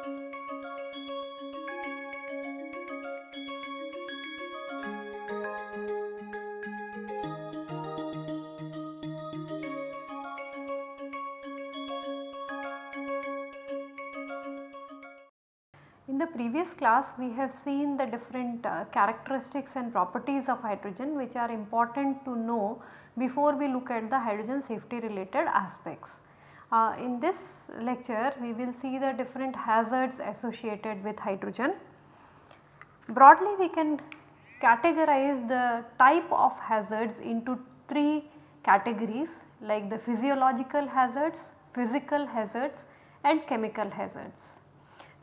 In the previous class we have seen the different uh, characteristics and properties of hydrogen which are important to know before we look at the hydrogen safety related aspects. Uh, in this lecture we will see the different hazards associated with hydrogen. Broadly we can categorize the type of hazards into 3 categories like the physiological hazards, physical hazards and chemical hazards.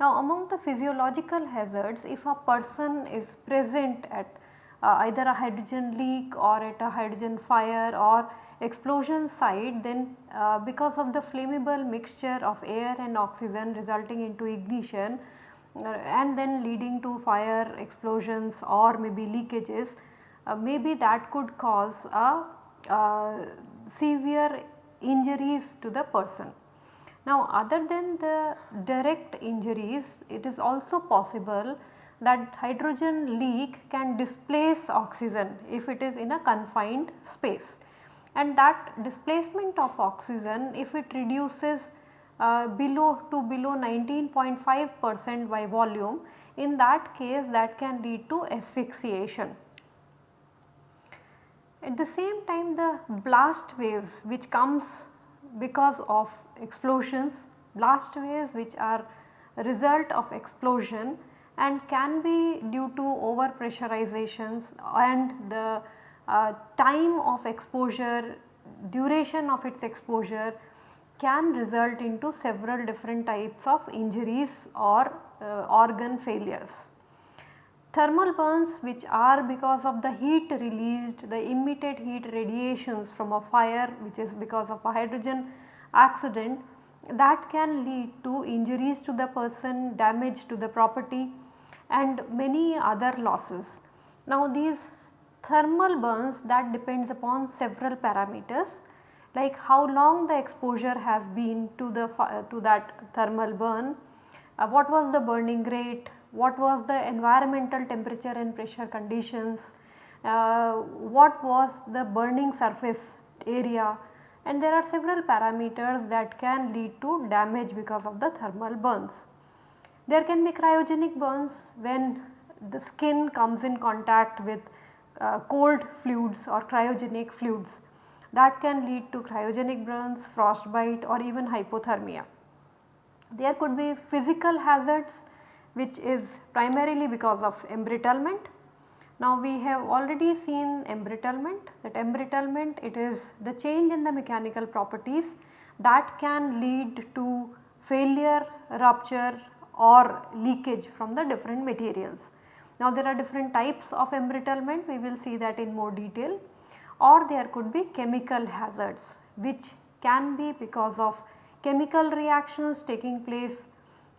Now among the physiological hazards if a person is present at uh, either a hydrogen leak or at a hydrogen fire or explosion site then uh, because of the flammable mixture of air and oxygen resulting into ignition uh, and then leading to fire explosions or maybe leakages uh, maybe that could cause a uh, severe injuries to the person. Now other than the direct injuries it is also possible that hydrogen leak can displace oxygen if it is in a confined space and that displacement of oxygen if it reduces uh, below to below 19.5 percent by volume in that case that can lead to asphyxiation. At the same time the blast waves which comes because of explosions, blast waves which are result of explosion and can be due to over pressurizations and the uh, time of exposure, duration of its exposure can result into several different types of injuries or uh, organ failures. Thermal burns which are because of the heat released, the emitted heat radiations from a fire which is because of a hydrogen accident that can lead to injuries to the person, damage to the property and many other losses. Now these thermal burns that depends upon several parameters like how long the exposure has been to the to that thermal burn, uh, what was the burning rate, what was the environmental temperature and pressure conditions, uh, what was the burning surface area, and there are several parameters that can lead to damage because of the thermal burns. There can be cryogenic burns when the skin comes in contact with uh, cold fluids or cryogenic fluids. That can lead to cryogenic burns, frostbite or even hypothermia. There could be physical hazards which is primarily because of embrittlement. Now we have already seen embrittlement. That embrittlement it is the change in the mechanical properties that can lead to failure, rupture or leakage from the different materials. Now there are different types of embrittlement. We will see that in more detail. Or there could be chemical hazards which can be because of chemical reactions taking place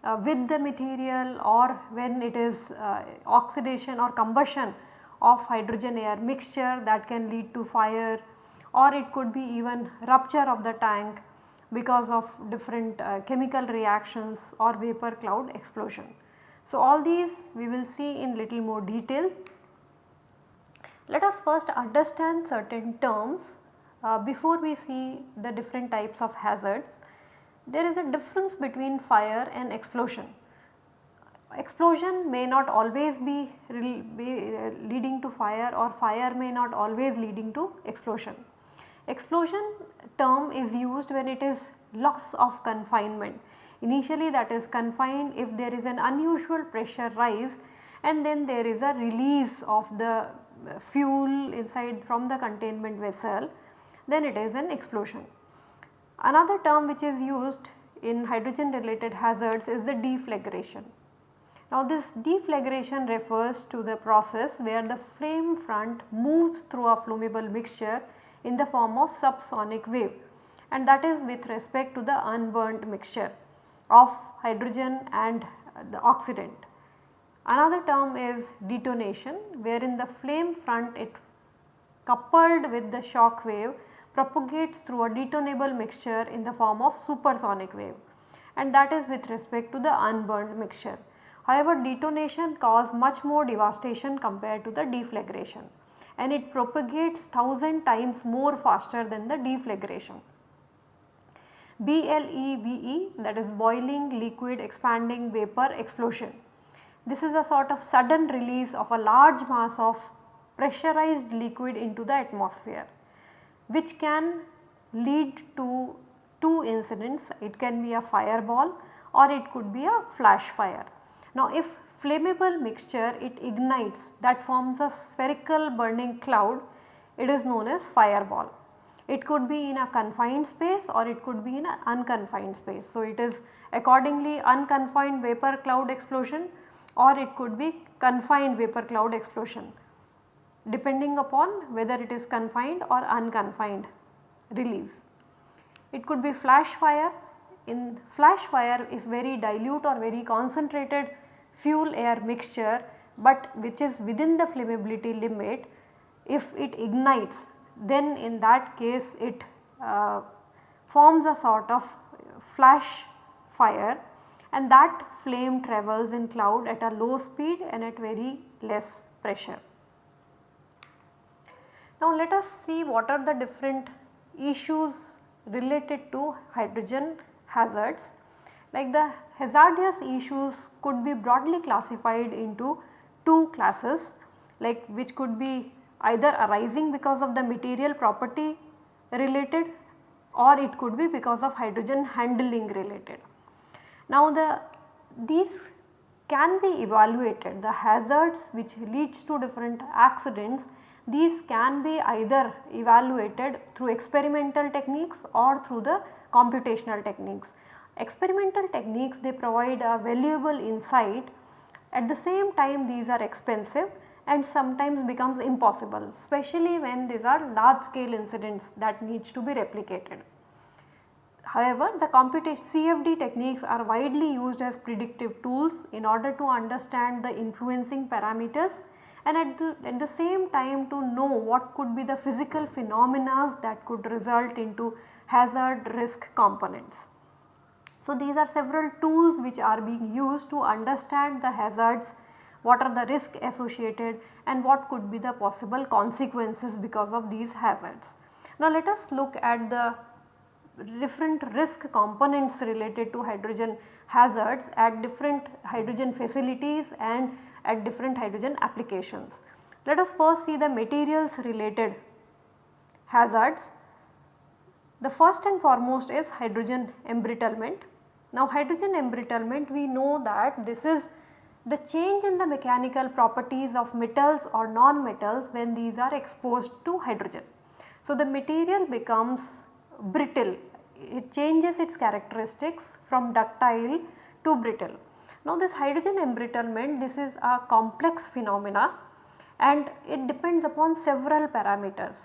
uh, with the material or when it is uh, oxidation or combustion of hydrogen air mixture that can lead to fire. Or it could be even rupture of the tank because of different uh, chemical reactions or vapor cloud explosion. So, all these we will see in little more detail. Let us first understand certain terms uh, before we see the different types of hazards. There is a difference between fire and explosion explosion may not always be, be uh, leading to fire or fire may not always leading to explosion. Explosion term is used when it is loss of confinement. Initially that is confined if there is an unusual pressure rise and then there is a release of the fuel inside from the containment vessel then it is an explosion. Another term which is used in hydrogen related hazards is the deflagration. Now this deflagration refers to the process where the flame front moves through a flammable mixture in the form of subsonic wave and that is with respect to the unburnt mixture of hydrogen and uh, the oxidant. Another term is detonation wherein the flame front it coupled with the shock wave propagates through a detonable mixture in the form of supersonic wave and that is with respect to the unburned mixture. However, detonation cause much more devastation compared to the deflagration and it propagates 1000 times more faster than the deflagration. BLEVE that is boiling liquid expanding vapor explosion. This is a sort of sudden release of a large mass of pressurized liquid into the atmosphere which can lead to two incidents it can be a fireball or it could be a flash fire. Now if flammable mixture it ignites that forms a spherical burning cloud it is known as fireball. It could be in a confined space or it could be in an unconfined space. So, it is accordingly unconfined vapor cloud explosion or it could be confined vapor cloud explosion depending upon whether it is confined or unconfined release. It could be flash fire in flash fire if very dilute or very concentrated fuel air mixture but which is within the flammability limit if it ignites then in that case it uh, forms a sort of flash fire and that flame travels in cloud at a low speed and at very less pressure. Now let us see what are the different issues related to hydrogen hazards. Like the hazardous issues could be broadly classified into two classes like which could be either arising because of the material property related or it could be because of hydrogen handling related. Now the these can be evaluated the hazards which leads to different accidents these can be either evaluated through experimental techniques or through the computational techniques. Experimental techniques they provide a valuable insight at the same time these are expensive and sometimes becomes impossible especially when these are large scale incidents that needs to be replicated. However, the CFD techniques are widely used as predictive tools in order to understand the influencing parameters and at the, at the same time to know what could be the physical phenomena that could result into hazard risk components. So, these are several tools which are being used to understand the hazards what are the risk associated and what could be the possible consequences because of these hazards. Now let us look at the different risk components related to hydrogen hazards at different hydrogen facilities and at different hydrogen applications. Let us first see the materials related hazards. The first and foremost is hydrogen embrittlement. Now hydrogen embrittlement we know that this is the change in the mechanical properties of metals or non-metals when these are exposed to hydrogen. So, the material becomes brittle, it changes its characteristics from ductile to brittle. Now, this hydrogen embrittlement this is a complex phenomena and it depends upon several parameters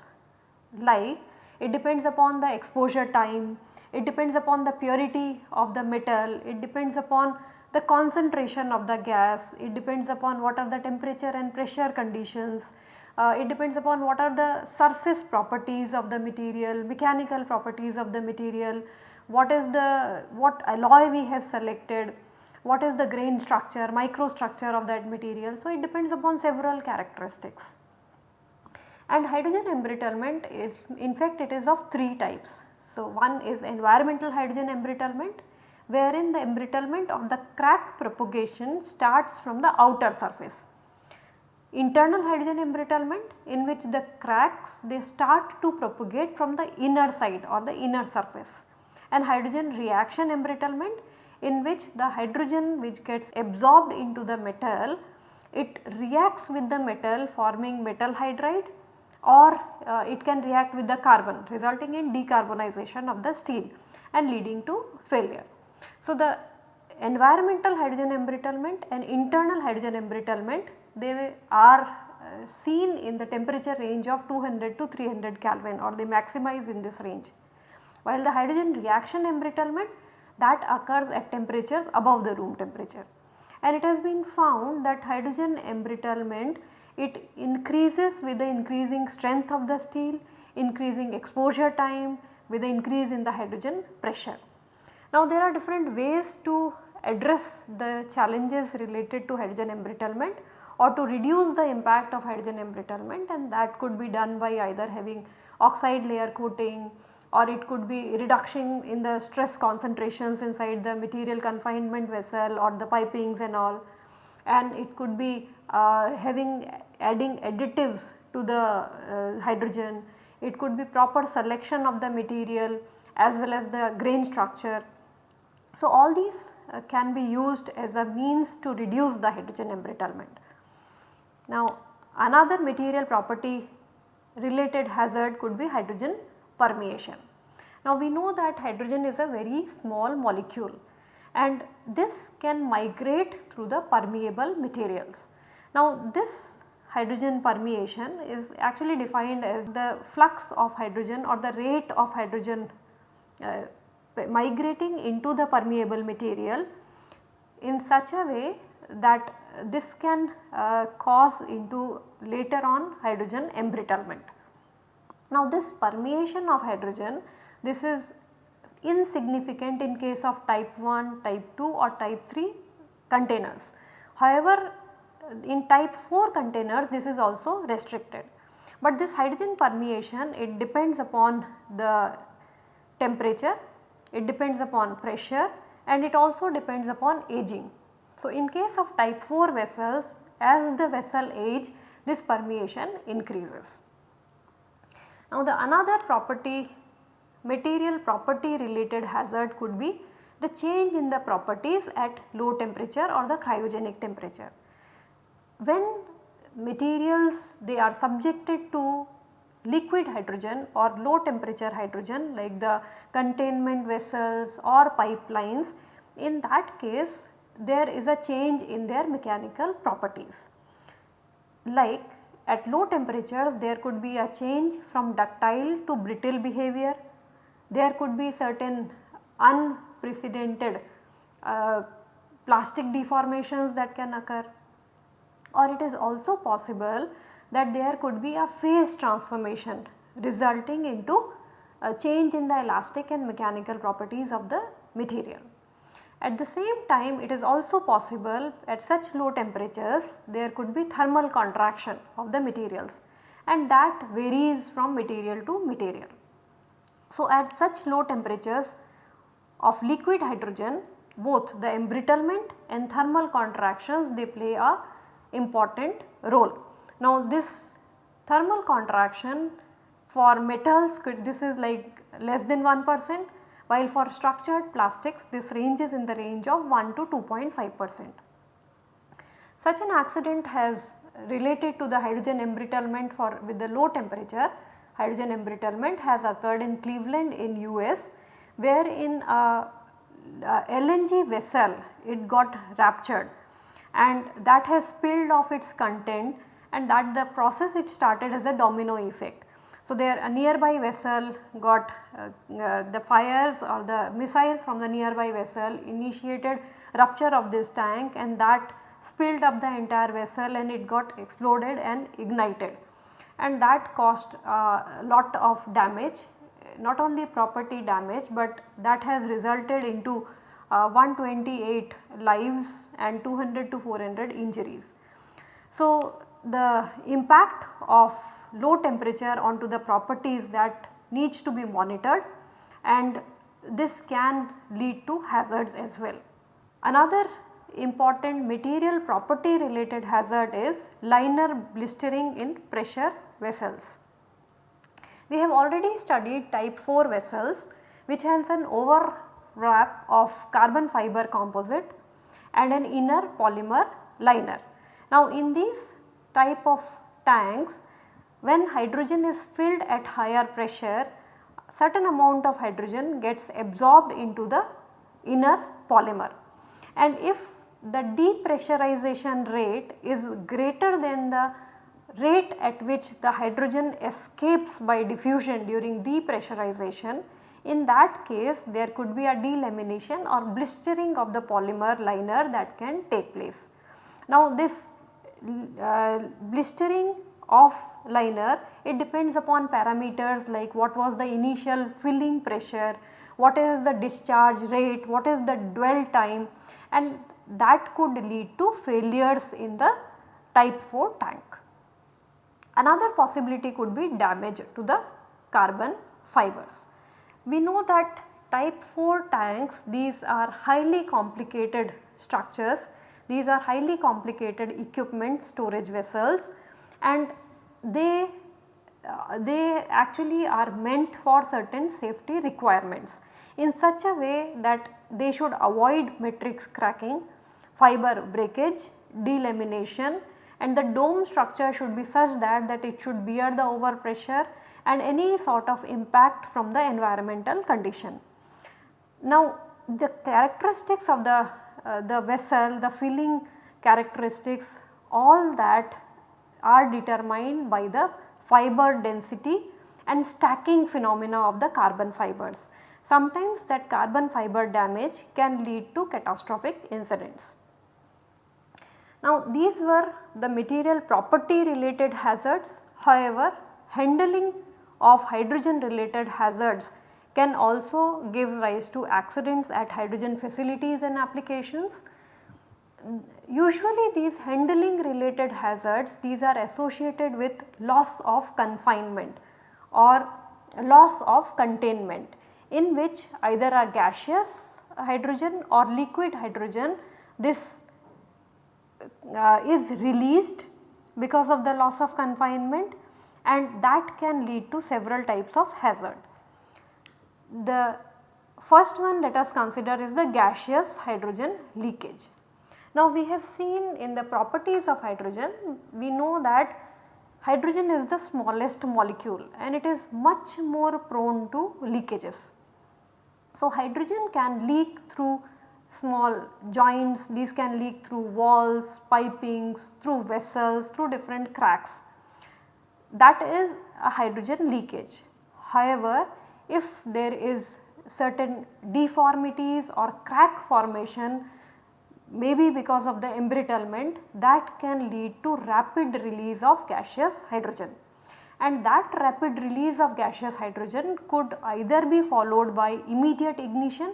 like it depends upon the exposure time, it depends upon the purity of the metal, it depends upon the concentration of the gas, it depends upon what are the temperature and pressure conditions, uh, it depends upon what are the surface properties of the material, mechanical properties of the material, what is the what alloy we have selected, what is the grain structure, microstructure of that material. So, it depends upon several characteristics. And hydrogen embrittlement is in fact it is of 3 types. So, one is environmental hydrogen embrittlement, wherein the embrittlement of the crack propagation starts from the outer surface. Internal hydrogen embrittlement in which the cracks they start to propagate from the inner side or the inner surface and hydrogen reaction embrittlement in which the hydrogen which gets absorbed into the metal it reacts with the metal forming metal hydride or uh, it can react with the carbon resulting in decarbonization of the steel and leading to failure. So, the environmental hydrogen embrittlement and internal hydrogen embrittlement they are uh, seen in the temperature range of 200 to 300 Kelvin or they maximize in this range. While the hydrogen reaction embrittlement that occurs at temperatures above the room temperature. And it has been found that hydrogen embrittlement it increases with the increasing strength of the steel, increasing exposure time with the increase in the hydrogen pressure. Now there are different ways to address the challenges related to hydrogen embrittlement or to reduce the impact of hydrogen embrittlement and that could be done by either having oxide layer coating or it could be reduction in the stress concentrations inside the material confinement vessel or the pipings and all and it could be uh, having adding additives to the uh, hydrogen, it could be proper selection of the material as well as the grain structure. So, all these uh, can be used as a means to reduce the hydrogen embrittlement. Now, another material property related hazard could be hydrogen permeation. Now, we know that hydrogen is a very small molecule and this can migrate through the permeable materials. Now, this hydrogen permeation is actually defined as the flux of hydrogen or the rate of hydrogen uh, migrating into the permeable material in such a way that this can uh, cause into later on hydrogen embrittlement. Now this permeation of hydrogen this is insignificant in case of type 1, type 2 or type 3 containers. However, in type 4 containers this is also restricted. But this hydrogen permeation it depends upon the temperature, it depends upon pressure and it also depends upon aging. So, in case of type 4 vessels as the vessel age this permeation increases. Now, the another property material property related hazard could be the change in the properties at low temperature or the cryogenic temperature. When materials they are subjected to liquid hydrogen or low temperature hydrogen like the containment vessels or pipelines in that case there is a change in their mechanical properties. Like at low temperatures there could be a change from ductile to brittle behavior there could be certain unprecedented uh, plastic deformations that can occur or it is also possible that there could be a phase transformation resulting into a change in the elastic and mechanical properties of the material. At the same time it is also possible at such low temperatures there could be thermal contraction of the materials and that varies from material to material. So, at such low temperatures of liquid hydrogen both the embrittlement and thermal contractions they play a important role. Now this thermal contraction for metals could this is like less than 1 percent while for structured plastics this ranges in the range of 1 to 2.5 percent. Such an accident has related to the hydrogen embrittlement for with the low temperature hydrogen embrittlement has occurred in Cleveland in US where in a, a LNG vessel it got ruptured and that has spilled off its content and that the process it started as a domino effect. So, there a nearby vessel got uh, uh, the fires or the missiles from the nearby vessel initiated rupture of this tank and that spilled up the entire vessel and it got exploded and ignited and that caused a lot of damage not only property damage but that has resulted into uh, 128 lives and 200 to 400 injuries. So, the impact of low temperature onto the properties that needs to be monitored and this can lead to hazards as well. Another important material property related hazard is liner blistering in pressure vessels. We have already studied type 4 vessels which has an overwrap of carbon fiber composite and an inner polymer liner. Now in these type of tanks when hydrogen is filled at higher pressure certain amount of hydrogen gets absorbed into the inner polymer and if the depressurization rate is greater than the rate at which the hydrogen escapes by diffusion during depressurization, in that case there could be a delamination or blistering of the polymer liner that can take place. Now this uh, blistering of liner it depends upon parameters like what was the initial filling pressure, what is the discharge rate, what is the dwell time and that could lead to failures in the type 4 tank. Another possibility could be damage to the carbon fibers. We know that type 4 tanks these are highly complicated structures, these are highly complicated equipment storage vessels. And they uh, they actually are meant for certain safety requirements in such a way that they should avoid matrix cracking, fiber breakage, delamination. And the dome structure should be such that, that it should bear the overpressure and any sort of impact from the environmental condition. Now the characteristics of the, uh, the vessel, the filling characteristics all that are determined by the fiber density and stacking phenomena of the carbon fibers. Sometimes that carbon fiber damage can lead to catastrophic incidents. Now these were the material property related hazards however handling of hydrogen related hazards can also give rise to accidents at hydrogen facilities and applications. Usually these handling related hazards these are associated with loss of confinement or loss of containment in which either a gaseous hydrogen or liquid hydrogen this uh, is released because of the loss of confinement and that can lead to several types of hazard. The first one let us consider is the gaseous hydrogen leakage. Now we have seen in the properties of hydrogen, we know that hydrogen is the smallest molecule and it is much more prone to leakages. So hydrogen can leak through small joints, these can leak through walls, pipings, through vessels, through different cracks. That is a hydrogen leakage. However, if there is certain deformities or crack formation maybe because of the embrittlement that can lead to rapid release of gaseous hydrogen and that rapid release of gaseous hydrogen could either be followed by immediate ignition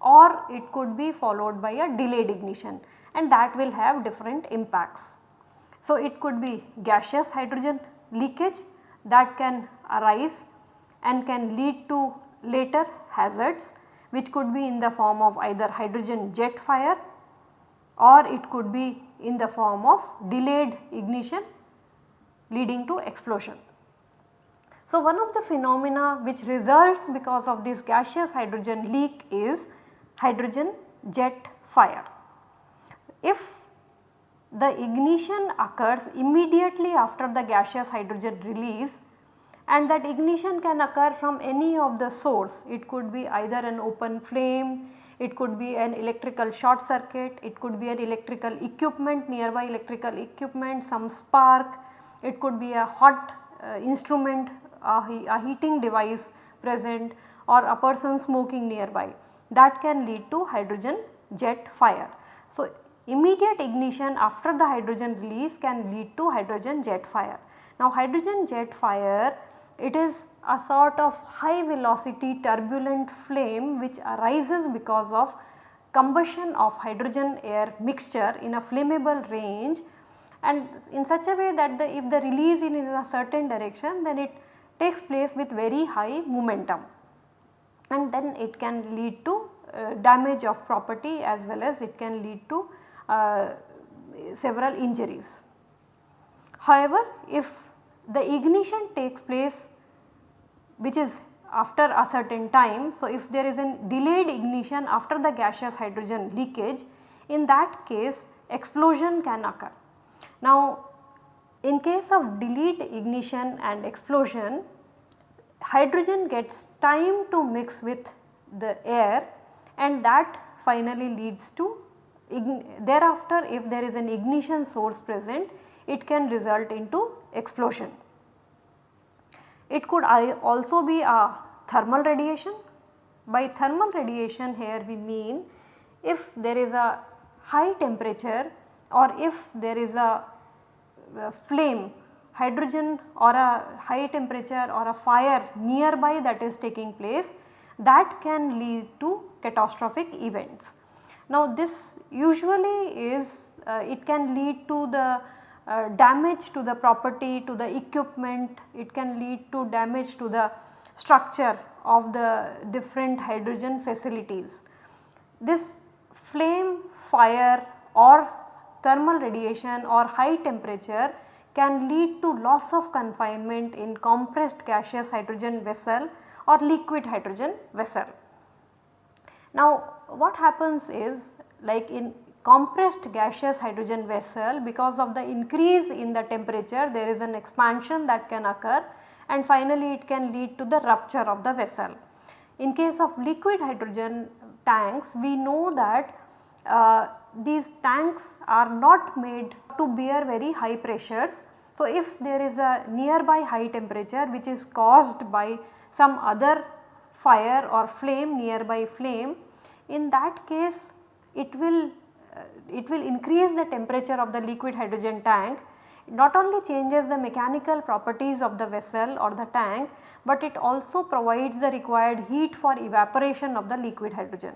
or it could be followed by a delayed ignition and that will have different impacts. So, it could be gaseous hydrogen leakage that can arise and can lead to later hazards which could be in the form of either hydrogen jet fire or it could be in the form of delayed ignition leading to explosion. So, one of the phenomena which results because of this gaseous hydrogen leak is hydrogen jet fire. If the ignition occurs immediately after the gaseous hydrogen release and that ignition can occur from any of the source, it could be either an open flame, it could be an electrical short circuit, it could be an electrical equipment nearby electrical equipment, some spark, it could be a hot uh, instrument, a, a heating device present or a person smoking nearby that can lead to hydrogen jet fire. So, immediate ignition after the hydrogen release can lead to hydrogen jet fire. Now, hydrogen jet fire it is a sort of high velocity turbulent flame which arises because of combustion of hydrogen air mixture in a flammable range and in such a way that the if the release in a certain direction then it takes place with very high momentum and then it can lead to uh, damage of property as well as it can lead to uh, several injuries. However, if the ignition takes place which is after a certain time. So, if there is a delayed ignition after the gaseous hydrogen leakage in that case explosion can occur. Now, in case of delayed ignition and explosion hydrogen gets time to mix with the air and that finally leads to thereafter if there is an ignition source present it can result into explosion. It could also be a thermal radiation. By thermal radiation here we mean if there is a high temperature or if there is a, a flame hydrogen or a high temperature or a fire nearby that is taking place that can lead to catastrophic events. Now this usually is uh, it can lead to the uh, damage to the property to the equipment, it can lead to damage to the structure of the different hydrogen facilities. This flame fire or thermal radiation or high temperature can lead to loss of confinement in compressed gaseous hydrogen vessel or liquid hydrogen vessel. Now what happens is like in compressed gaseous hydrogen vessel because of the increase in the temperature there is an expansion that can occur and finally it can lead to the rupture of the vessel. In case of liquid hydrogen tanks we know that uh, these tanks are not made to bear very high pressures. So, if there is a nearby high temperature which is caused by some other fire or flame nearby flame in that case it will uh, it will increase the temperature of the liquid hydrogen tank not only changes the mechanical properties of the vessel or the tank, but it also provides the required heat for evaporation of the liquid hydrogen.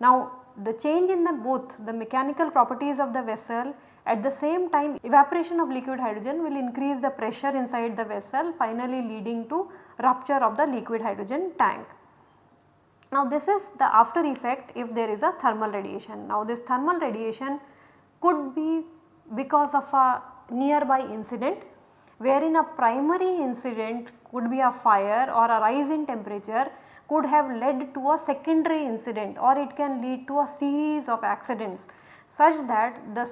Now the change in the both the mechanical properties of the vessel at the same time evaporation of liquid hydrogen will increase the pressure inside the vessel finally leading to rupture of the liquid hydrogen tank. Now this is the after effect if there is a thermal radiation. Now this thermal radiation could be because of a nearby incident wherein a primary incident could be a fire or a rise in temperature could have led to a secondary incident or it can lead to a series of accidents such that the,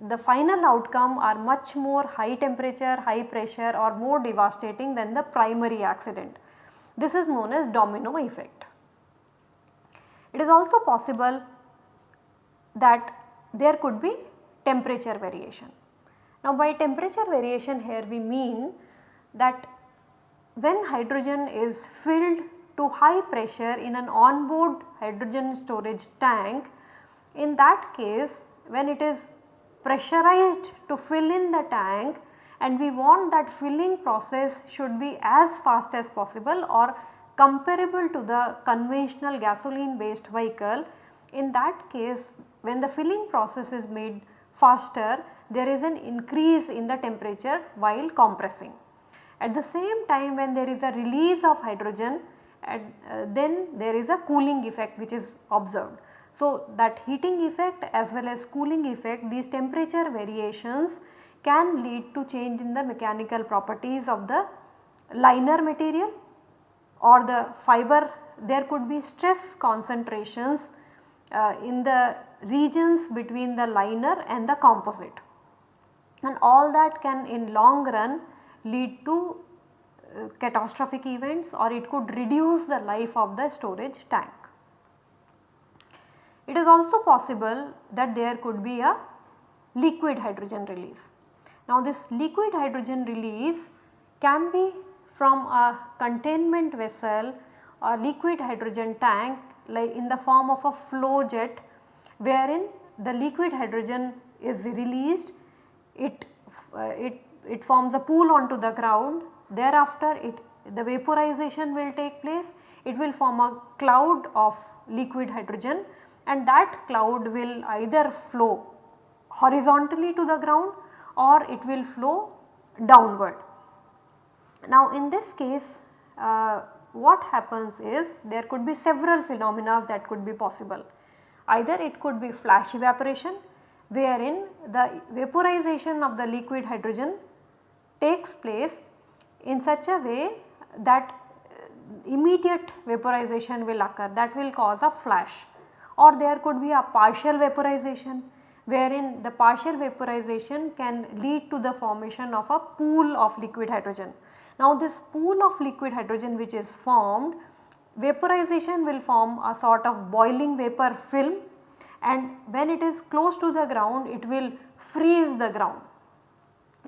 the final outcome are much more high temperature, high pressure or more devastating than the primary accident. This is known as domino effect. It is also possible that there could be temperature variation. Now by temperature variation here we mean that when hydrogen is filled to high pressure in an onboard hydrogen storage tank, in that case when it is pressurized to fill in the tank and we want that filling process should be as fast as possible or comparable to the conventional gasoline based vehicle. In that case when the filling process is made faster there is an increase in the temperature while compressing. At the same time when there is a release of hydrogen uh, then there is a cooling effect which is observed. So, that heating effect as well as cooling effect these temperature variations can lead to change in the mechanical properties of the liner material or the fiber there could be stress concentrations uh, in the regions between the liner and the composite and all that can in long run lead to uh, catastrophic events or it could reduce the life of the storage tank. It is also possible that there could be a liquid hydrogen release. Now this liquid hydrogen release can be from a containment vessel or liquid hydrogen tank like in the form of a flow jet wherein the liquid hydrogen is released. It, uh, it, it forms a pool onto the ground. Thereafter it the vaporization will take place. It will form a cloud of liquid hydrogen and that cloud will either flow horizontally to the ground or it will flow downward. Now in this case uh, what happens is there could be several phenomena that could be possible. Either it could be flash evaporation wherein the vaporization of the liquid hydrogen takes place in such a way that uh, immediate vaporization will occur that will cause a flash or there could be a partial vaporization wherein the partial vaporization can lead to the formation of a pool of liquid hydrogen. Now this pool of liquid hydrogen which is formed vaporization will form a sort of boiling vapor film and when it is close to the ground it will freeze the ground.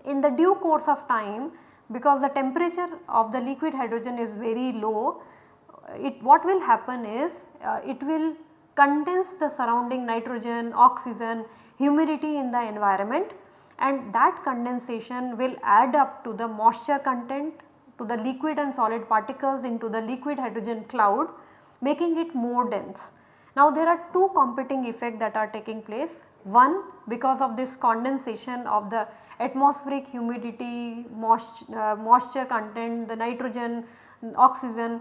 In the due course of time because the temperature of the liquid hydrogen is very low it what will happen is uh, it will condense the surrounding nitrogen, oxygen, humidity in the environment and that condensation will add up to the moisture content to the liquid and solid particles into the liquid hydrogen cloud making it more dense. Now there are two competing effects that are taking place. One because of this condensation of the atmospheric humidity, moisture, uh, moisture content, the nitrogen, oxygen,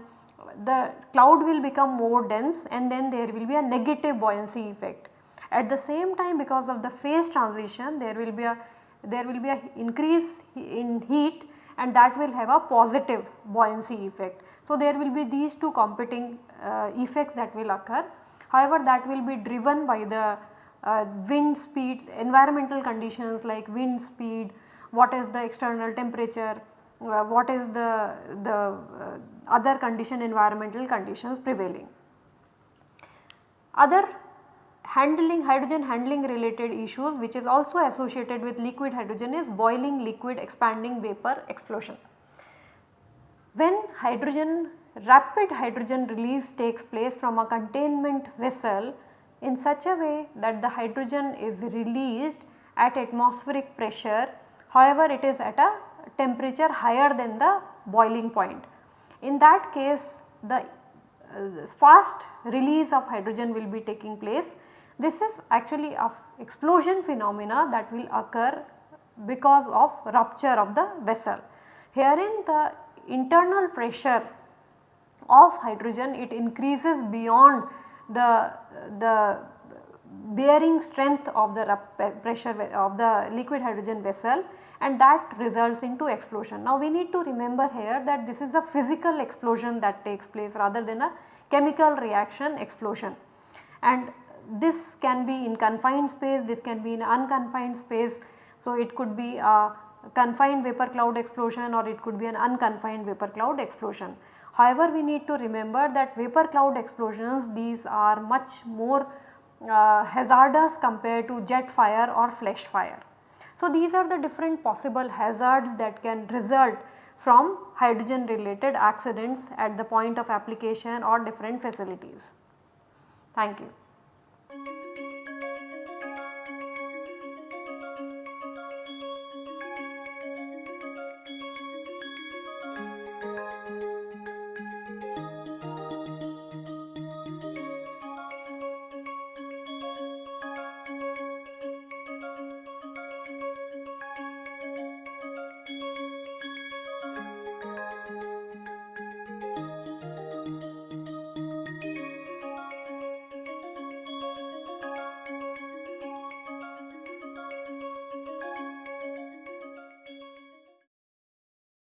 the cloud will become more dense and then there will be a negative buoyancy effect. At the same time because of the phase transition there will be a there will be a increase in heat and that will have a positive buoyancy effect. So, there will be these two competing uh, effects that will occur. However, that will be driven by the uh, wind speed, environmental conditions like wind speed, what is the external temperature, what is the, the uh, other condition environmental conditions prevailing. Other handling hydrogen handling related issues which is also associated with liquid hydrogen is boiling liquid expanding vapor explosion. When hydrogen rapid hydrogen release takes place from a containment vessel in such a way that the hydrogen is released at atmospheric pressure however it is at a temperature higher than the boiling point. In that case the uh, fast release of hydrogen will be taking place this is actually of explosion phenomena that will occur because of rupture of the vessel. Herein the internal pressure of hydrogen it increases beyond the, the bearing strength of the pressure of the liquid hydrogen vessel and that results into explosion. Now we need to remember here that this is a physical explosion that takes place rather than a chemical reaction explosion and this can be in confined space, this can be in unconfined space. So, it could be a confined vapor cloud explosion or it could be an unconfined vapor cloud explosion. However, we need to remember that vapor cloud explosions these are much more uh, hazardous compared to jet fire or flash fire. So, these are the different possible hazards that can result from hydrogen related accidents at the point of application or different facilities. Thank you.